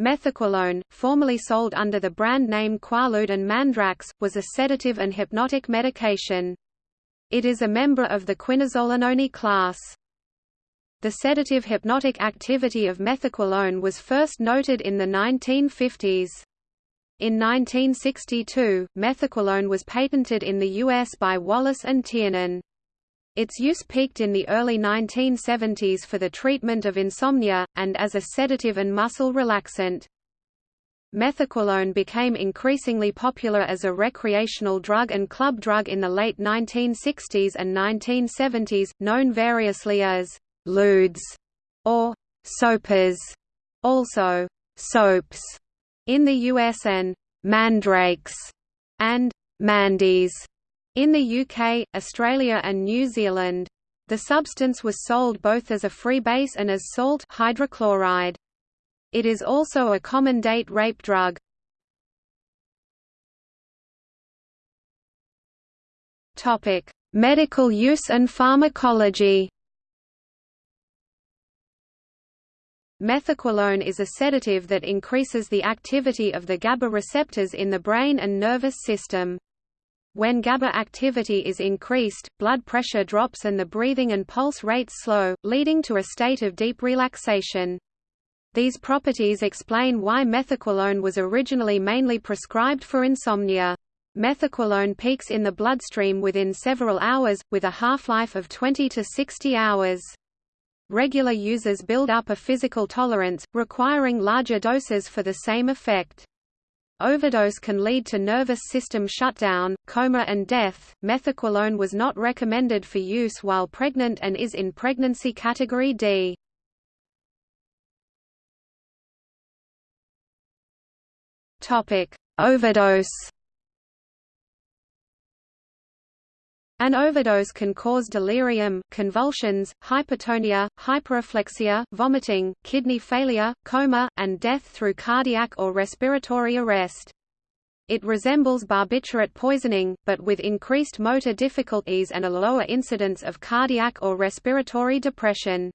Methaqualone, formerly sold under the brand name Quaalude and Mandrax, was a sedative and hypnotic medication. It is a member of the quinazolinone class. The sedative hypnotic activity of methaqualone was first noted in the 1950s. In 1962, methaqualone was patented in the U.S. by Wallace and Tiernan. Its use peaked in the early 1970s for the treatment of insomnia, and as a sedative and muscle relaxant. Methaqualone became increasingly popular as a recreational drug and club drug in the late 1960s and 1970s, known variously as «ludes» or «soapers», also «soaps» in the US and «mandrakes» and «mandies» In the UK, Australia and New Zealand. The substance was sold both as a freebase and as salt hydrochloride. It is also a common date rape drug. Topic: Medical use and pharmacology. Methaqualone is a sedative that increases the activity of the GABA receptors in the brain and nervous system. When GABA activity is increased, blood pressure drops and the breathing and pulse rates slow, leading to a state of deep relaxation. These properties explain why methaqualone was originally mainly prescribed for insomnia. Methaqualone peaks in the bloodstream within several hours, with a half-life of 20 to 60 hours. Regular users build up a physical tolerance, requiring larger doses for the same effect. Overdose can lead to nervous system shutdown, coma and death. Methaqualone was not recommended for use while pregnant and is in pregnancy category D. Topic: Overdose An overdose can cause delirium, convulsions, hypertonia, hyperreflexia, vomiting, kidney failure, coma, and death through cardiac or respiratory arrest. It resembles barbiturate poisoning, but with increased motor difficulties and a lower incidence of cardiac or respiratory depression.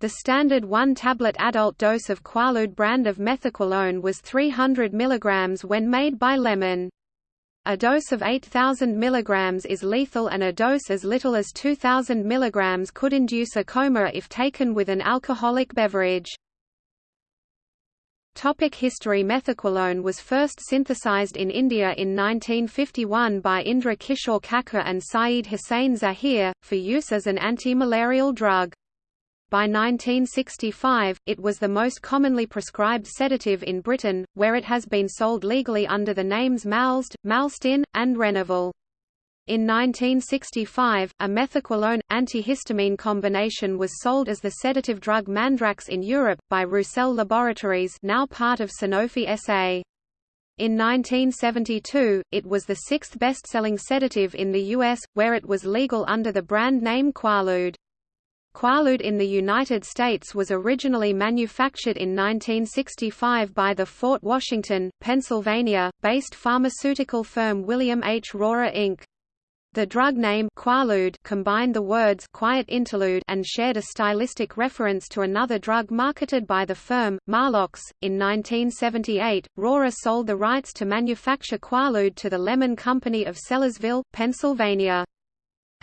The standard one-tablet adult dose of Quaalude brand of methaqualone was 300 mg when made by Lemmon. A dose of 8,000 mg is lethal and a dose as little as 2,000 mg could induce a coma if taken with an alcoholic beverage. Topic history Methaqualone was first synthesized in India in 1951 by Indra Kishore Kacker and Syed Hussain Zaheer, for use as an anti-malarial drug. By 1965, it was the most commonly prescribed sedative in Britain, where it has been sold legally under the names Malsed, Malsedin, and Renoval. In 1965, a methaqualone antihistamine combination was sold as the sedative drug Mandrax in Europe, by Roussel Laboratories now part of Sanofi SA. In 1972, it was the sixth best-selling sedative in the U.S., where it was legal under the brand name Quaalude. Quaalude in the United States was originally manufactured in 1965 by the Fort Washington, Pennsylvania, based pharmaceutical firm William H. Rorer Inc. The drug name Quaalude combined the words quiet interlude and shared a stylistic reference to another drug marketed by the firm, Maalox. In 1978, Rorer sold the rights to manufacture Quaalude to the Lemmon Company of Sellersville, Pennsylvania.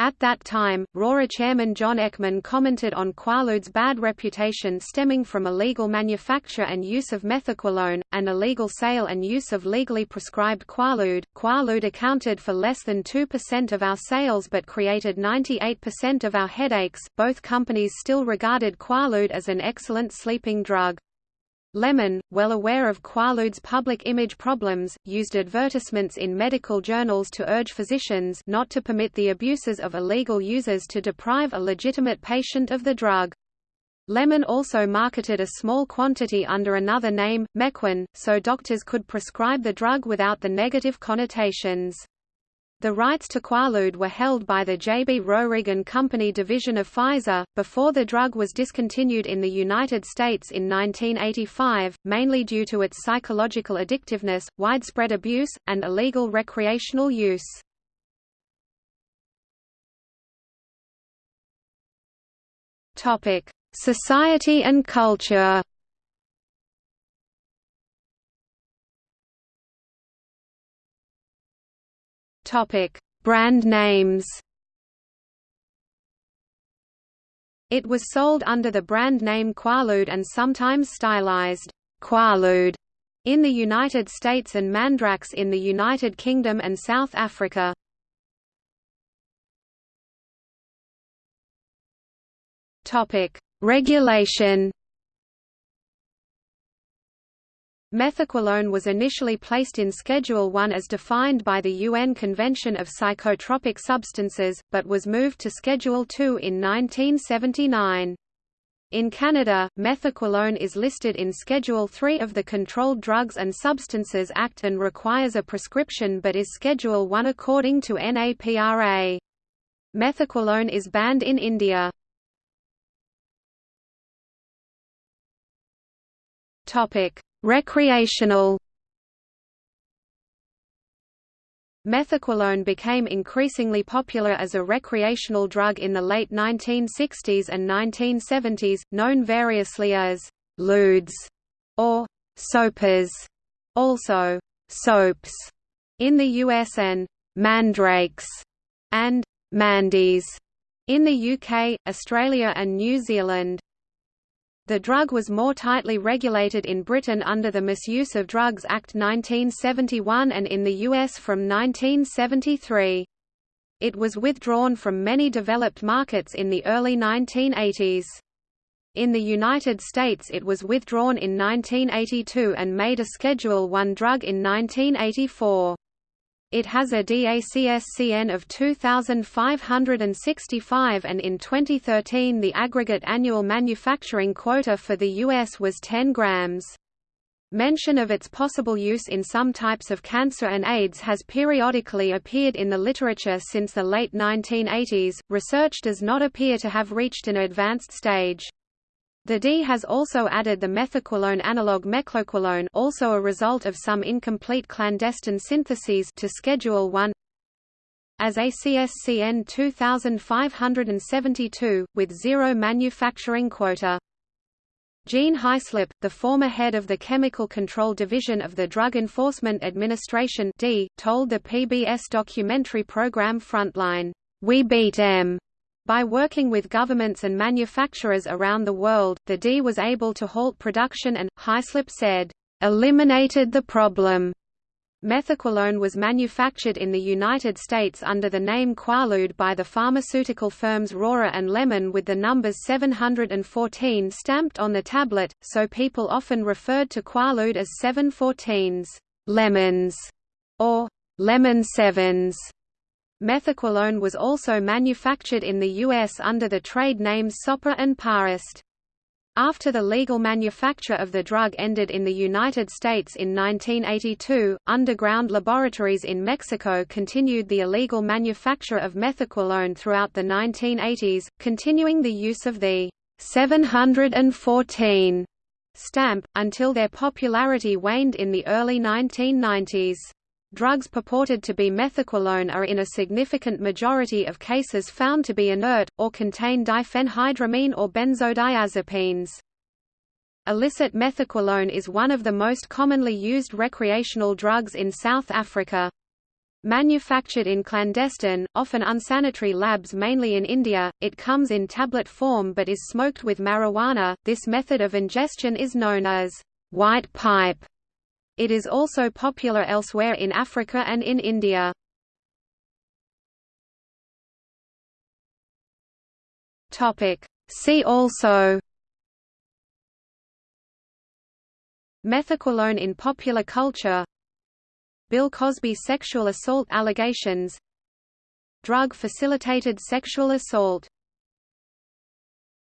At that time, Rorer chairman John Eckman commented on Quaalude's bad reputation stemming from illegal manufacture and use of methaqualone, and illegal sale and use of legally prescribed Quaalude. Quaalude accounted for less than 2% of our sales but created 98% of our headaches. Both companies still regarded Quaalude as an excellent sleeping drug. Lemmon, well aware of Quaalude's public image problems, used advertisements in medical journals to urge physicians not to permit the abuses of illegal users to deprive a legitimate patient of the drug. Lemmon also marketed a small quantity under another name, Mequin, so doctors could prescribe the drug without the negative connotations. The rights to Quaalude were held by the J.B. Roerig and Company division of Pfizer, before the drug was discontinued in the United States in 1985, mainly due to its psychological addictiveness, widespread abuse, and illegal recreational use. Society and culture Topic: Brand names. It was sold under the brand name Quaalude and sometimes stylized Quaalude in the United States and Mandrax in the United Kingdom and South Africa. Topic: Regulation Methaqualone was initially placed in Schedule 1 as defined by the UN Convention of Psychotropic Substances, but was moved to Schedule 2 in 1979. In Canada, methaqualone is listed in Schedule 3 of the Controlled Drugs and Substances Act and requires a prescription but is Schedule 1 according to NAPRA. Methaqualone is banned in India. Topic: Recreational Methaqualone became increasingly popular as a recreational drug in the late 1960s and 1970s, known variously as «ludes» or «soapers», also «soaps» in the US and «mandrakes» and «mandies» in the UK, Australia and New Zealand. The drug was more tightly regulated in Britain under the Misuse of Drugs Act 1971 and in the US from 1973. It was withdrawn from many developed markets in the early 1980s. In the United States it was withdrawn in 1982 and made a Schedule I drug in 1984. It has a DACSCN of 2,565 and in 2013 the aggregate annual manufacturing quota for the U.S. was 10 grams. Mention of its possible use in some types of cancer and AIDS has periodically appeared in the literature since the late 1980s. Research does not appear to have reached an advanced stage. The D has also added the methaqualone analog mecloqualone also a result of some incomplete clandestine syntheses to Schedule I as ACSCN 2572, with zero manufacturing quota. Gene Haislip, the former head of the Chemical Control Division of the Drug Enforcement Administration D, told the PBS documentary program Frontline, "We beat M." By working with governments and manufacturers around the world, the D was able to halt production and, Haislip said, "...eliminated the problem." Methaqualone was manufactured in the United States under the name Quaalude by the pharmaceutical firms Rorer and Lemmon with the numbers 714 stamped on the tablet, so people often referred to Quaalude as 714s, lemons, or lemon sevens. Methaqualone was also manufactured in the U.S. under the trade names Sopor and Parest. After the legal manufacture of the drug ended in the United States in 1982, underground laboratories in Mexico continued the illegal manufacture of methaqualone throughout the 1980s, continuing the use of the 714 stamp, until their popularity waned in the early 1990s. Drugs purported to be methaqualone are in a significant majority of cases found to be inert, or contain diphenhydramine or benzodiazepines. Illicit methaqualone is one of the most commonly used recreational drugs in South Africa. Manufactured in clandestine, often unsanitary labs mainly in India, it comes in tablet form but is smoked with marijuana. This method of ingestion is known as white pipe it is also popular elsewhere in Africa and in India. See also. Methaqualone in popular culture. Bill Cosby sexual assault allegations. Drug-facilitated sexual assault